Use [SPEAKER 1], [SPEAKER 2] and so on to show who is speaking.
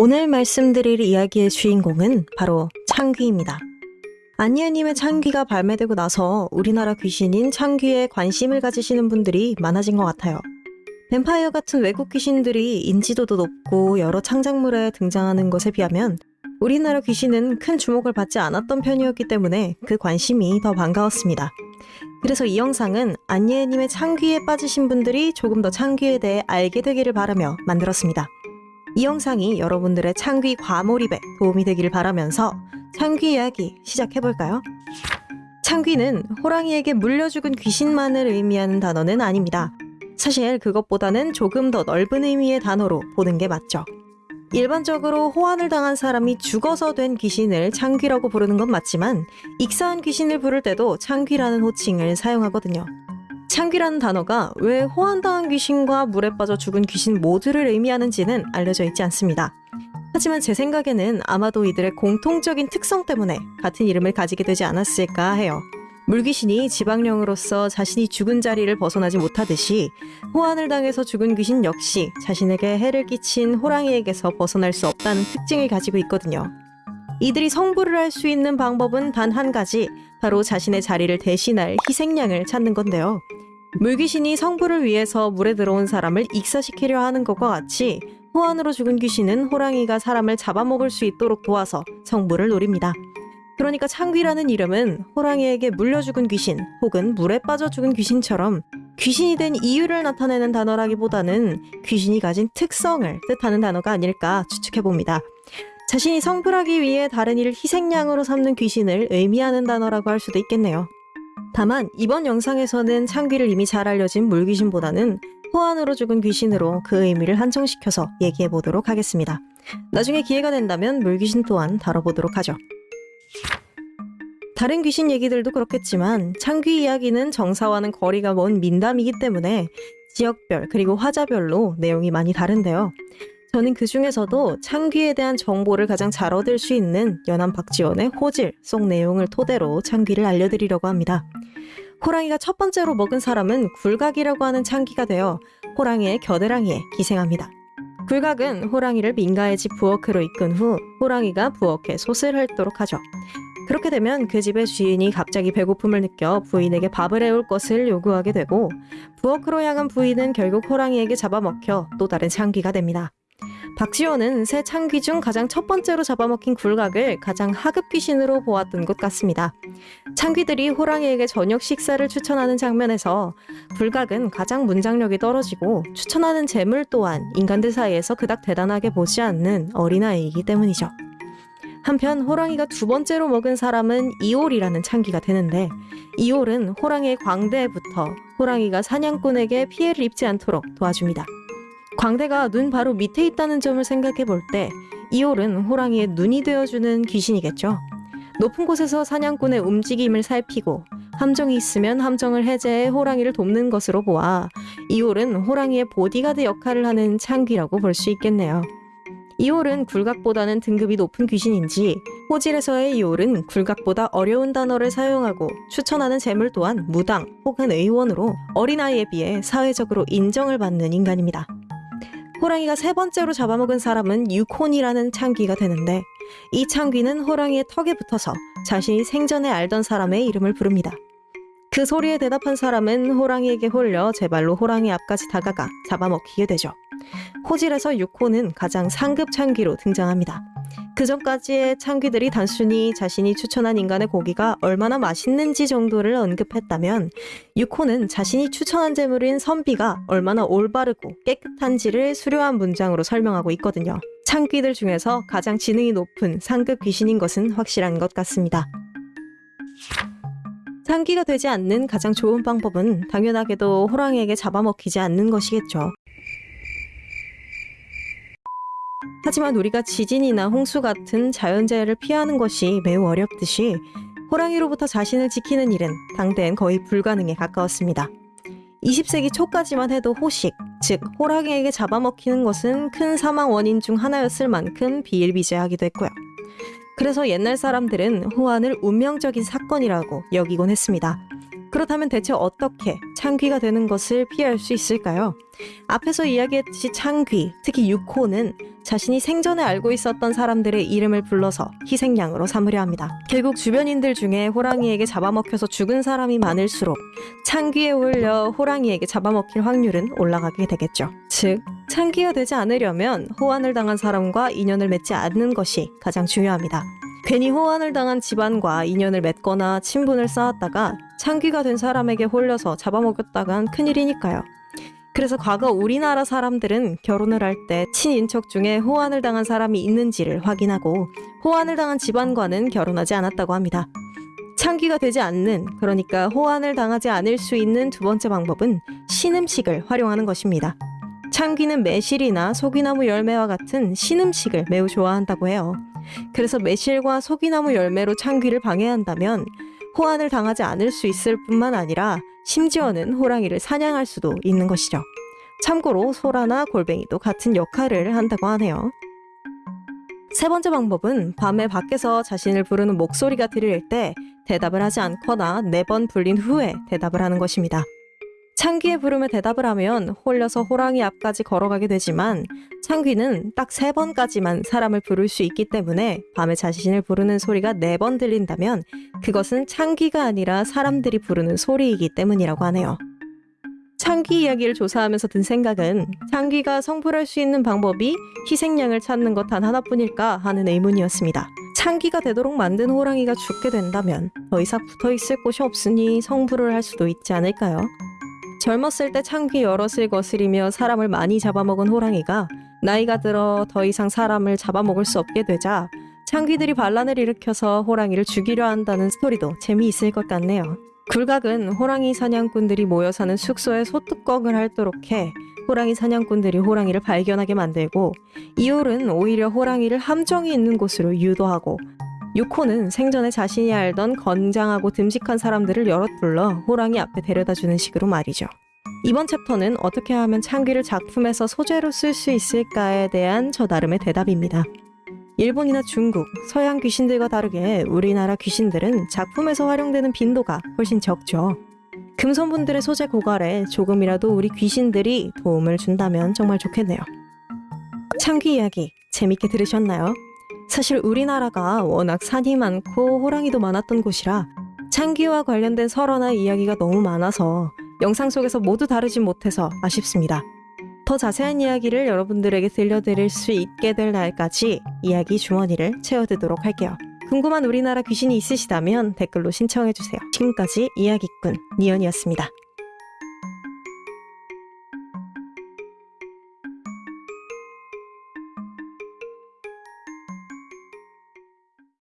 [SPEAKER 1] 오늘 말씀드릴 이야기의 주인공은 바로 창귀입니다. 안예님의 창귀가 발매되고 나서 우리나라 귀신인 창귀에 관심을 가지시는 분들이 많아진 것 같아요. 뱀파이어 같은 외국 귀신들이 인지도도 높고 여러 창작물에 등장하는 것에 비하면 우리나라 귀신은 큰 주목을 받지 않았던 편이었기 때문에 그 관심이 더 반가웠습니다. 그래서 이 영상은 안예님의 창귀에 빠지신 분들이 조금 더 창귀에 대해 알게 되기를 바라며 만들었습니다. 이 영상이 여러분들의 창귀 과몰입에 도움이 되기를 바라면서 창귀 이야기 시작해볼까요? 창귀는 호랑이에게 물려 죽은 귀신만을 의미하는 단어는 아닙니다. 사실 그것보다는 조금 더 넓은 의미의 단어로 보는 게 맞죠. 일반적으로 호환을 당한 사람이 죽어서 된 귀신을 창귀라고 부르는 건 맞지만 익사한 귀신을 부를 때도 창귀라는 호칭을 사용하거든요. 창귀라는 단어가 왜 호환당한 귀신과 물에 빠져 죽은 귀신 모두를 의미하는지는 알려져 있지 않습니다. 하지만 제 생각에는 아마도 이들의 공통적인 특성 때문에 같은 이름을 가지게 되지 않았을까 해요. 물귀신이 지방령으로서 자신이 죽은 자리를 벗어나지 못하듯이 호환을 당해서 죽은 귀신 역시 자신에게 해를 끼친 호랑이에게서 벗어날 수 없다는 특징을 가지고 있거든요. 이들이 성불을 할 수 있는 방법은 단 한 가지, 바로 자신의 자리를 대신할 희생양을 찾는 건데요. 물귀신이 성불을 위해서 물에 들어온 사람을 익사시키려 하는 것과 같이 호환으로 죽은 귀신은 호랑이가 사람을 잡아먹을 수 있도록 도와서 성불을 노립니다. 그러니까 창귀라는 이름은 호랑이에게 물려 죽은 귀신 혹은 물에 빠져 죽은 귀신처럼 귀신이 된 이유를 나타내는 단어라기보다는 귀신이 가진 특성을 뜻하는 단어가 아닐까 추측해봅니다. 자신이 성불하기 위해 다른 이를 희생양으로 삼는 귀신을 의미하는 단어라고 할 수도 있겠네요. 다만 이번 영상에서는 창귀를 이미 잘 알려진 물귀신보다는 호환으로 죽은 귀신으로 그 의미를 한정시켜서 얘기해 보도록 하겠습니다. 나중에 기회가 된다면 물귀신 또한 다뤄보도록 하죠. 다른 귀신 얘기들도 그렇겠지만 창귀 이야기는 정사와는 거리가 먼 민담이기 때문에 지역별 그리고 화자별로 내용이 많이 다른데요. 저는 그 중에서도 창귀에 대한 정보를 가장 잘 얻을 수 있는 연암 박지원의 호질 속 내용을 토대로 창귀를 알려드리려고 합니다. 호랑이가 첫 번째로 먹은 사람은 굴각이라고 하는 창귀가 되어 호랑이의 겨드랑이에 기생합니다. 굴각은 호랑이를 민가의 집 부엌으로 이끈 후 호랑이가 부엌에 솥을 핥도록 하죠. 그렇게 되면 그 집의 주인이 갑자기 배고픔을 느껴 부인에게 밥을 해올 것을 요구하게 되고 부엌으로 향한 부인은 결국 호랑이에게 잡아먹혀 또 다른 창귀가 됩니다. 박지원은 새 창귀 중 가장 첫 번째로 잡아먹힌 굴각을 가장 하급 귀신으로 보았던 것 같습니다. 창귀들이 호랑이에게 저녁 식사를 추천하는 장면에서 굴각은 가장 문장력이 떨어지고 추천하는 재물 또한 인간들 사이에서 그닥 대단하게 보지 않는 어린아이이기 때문이죠. 한편 호랑이가 두 번째로 먹은 사람은 이올이라는 창귀가 되는데 이올은 호랑이의 광대부터 호랑이가 사냥꾼에게 피해를 입지 않도록 도와줍니다. 광대가 눈 바로 밑에 있다는 점을 생각해 볼 때 이올은 호랑이의 눈이 되어주는 귀신이겠죠. 높은 곳에서 사냥꾼의 움직임을 살피고 함정이 있으면 함정을 해제해 호랑이를 돕는 것으로 보아 이올은 호랑이의 보디가드 역할을 하는 창귀라고 볼 수 있겠네요. 이올은 굴각보다는 등급이 높은 귀신인지 호질에서의 이올은 굴각보다 어려운 단어를 사용하고 추천하는 재물 또한 무당 혹은 의원으로 어린아이에 비해 사회적으로 인정을 받는 인간입니다. 호랑이가 세 번째로 잡아먹은 사람은 유콘이라는 창귀가 되는데 이 창귀는 호랑이의 턱에 붙어서 자신이 생전에 알던 사람의 이름을 부릅니다. 그 소리에 대답한 사람은 호랑이에게 홀려 제 발로 호랑이 앞까지 다가가 잡아먹히게 되죠. 호질에서 유콘은 가장 상급 창귀로 등장합니다. 그 전까지의 창귀들이 단순히 자신이 추천한 인간의 고기가 얼마나 맛있는지 정도를 언급했다면 유코는 자신이 추천한 재물인 선비가 얼마나 올바르고 깨끗한지를 수려한 문장으로 설명하고 있거든요. 창귀들 중에서 가장 지능이 높은 상급 귀신인 것은 확실한 것 같습니다. 창귀가 되지 않는 가장 좋은 방법은 당연하게도 호랑이에게 잡아먹히지 않는 것이겠죠. 하지만 우리가 지진이나 홍수 같은 자연재해를 피하는 것이 매우 어렵듯이 호랑이로부터 자신을 지키는 일은 당대엔 거의 불가능에 가까웠습니다. 20세기 초까지만 해도 호식, 즉 호랑이에게 잡아먹히는 것은 큰 사망 원인 중 하나였을 만큼 비일비재하기도 했고요. 그래서 옛날 사람들은 호환을 운명적인 사건이라고 여기곤 했습니다. 그렇다면 대체 어떻게 창귀가 되는 것을 피할 수 있을까요? 앞에서 이야기했듯이 창귀, 특히 육호는 자신이 생전에 알고 있었던 사람들의 이름을 불러서 희생양으로 삼으려 합니다. 결국 주변인들 중에 호랑이에게 잡아먹혀서 죽은 사람이 많을수록 창귀에 올려 호랑이에게 잡아먹힐 확률은 올라가게 되겠죠. 즉, 창귀가 되지 않으려면 호환을 당한 사람과 인연을 맺지 않는 것이 가장 중요합니다. 괜히 호환을 당한 집안과 인연을 맺거나 친분을 쌓았다가 창귀가 된 사람에게 홀려서 잡아먹였다간 큰일이니까요. 그래서 과거 우리나라 사람들은 결혼을 할 때 친인척 중에 호환을 당한 사람이 있는지를 확인하고 호환을 당한 집안과는 결혼하지 않았다고 합니다. 창귀가 되지 않는, 그러니까 호환을 당하지 않을 수 있는 두 번째 방법은 신음식을 활용하는 것입니다. 창귀는 매실이나 소기나무 열매와 같은 신음식을 매우 좋아한다고 해요. 그래서 매실과 소기나무 열매로 창귀를 방해한다면 호환을 당하지 않을 수 있을 뿐만 아니라 심지어는 호랑이를 사냥할 수도 있는 것이죠. 참고로 소라나 골뱅이도 같은 역할을 한다고 하네요. 세 번째 방법은 밤에 밖에서 자신을 부르는 목소리가 들릴 때 대답을 하지 않거나 네 번 불린 후에 대답을 하는 것입니다. 창귀의 부름에 대답을 하면 홀려서 호랑이 앞까지 걸어가게 되지만 창귀는 딱 세 번까지만 사람을 부를 수 있기 때문에 밤에 자신을 부르는 소리가 네 번 들린다면 그것은 창귀가 아니라 사람들이 부르는 소리이기 때문이라고 하네요. 창귀 이야기를 조사하면서 든 생각은 창귀가 성불할 수 있는 방법이 희생양을 찾는 것 단 하나뿐일까 하는 의문이었습니다. 창귀가 되도록 만든 호랑이가 죽게 된다면 더 이상 붙어 있을 곳이 없으니 성불을 할 수도 있지 않을까요? 젊었을 때 창귀 여럿을 거스리며 사람을 많이 잡아먹은 호랑이가 나이가 들어 더 이상 사람을 잡아먹을 수 없게 되자 창귀들이 반란을 일으켜서 호랑이를 죽이려 한다는 스토리도 재미있을 것 같네요. 굴각은 호랑이 사냥꾼들이 모여 사는 숙소에 소뚜껑을 핥도록 해 호랑이 사냥꾼들이 호랑이를 발견하게 만들고 이올은 오히려 호랑이를 함정이 있는 곳으로 유도하고 유코는 생전에 자신이 알던 건장하고 듬직한 사람들을 여럿 불러 호랑이 앞에 데려다 주는 식으로 말이죠. 이번 챕터는 어떻게 하면 창귀를 작품에서 소재로 쓸 수 있을까에 대한 저 나름의 대답입니다. 일본이나 중국, 서양 귀신들과 다르게 우리나라 귀신들은 작품에서 활용되는 빈도가 훨씬 적죠. 금손분들의 소재 고갈에 조금이라도 우리 귀신들이 도움을 준다면 정말 좋겠네요. 창귀 이야기 재밌게 들으셨나요? 사실 우리나라가 워낙 산이 많고 호랑이도 많았던 곳이라 창귀와 관련된 설화나 이야기가 너무 많아서 영상 속에서 모두 다루지 못해서 아쉽습니다. 더 자세한 이야기를 여러분들에게 들려드릴 수 있게 될 날까지 이야기 주머니를 채워두도록 할게요. 궁금한 우리나라 귀신이 있으시다면 댓글로 신청해주세요. 지금까지 이야기꾼 니언이었습니다.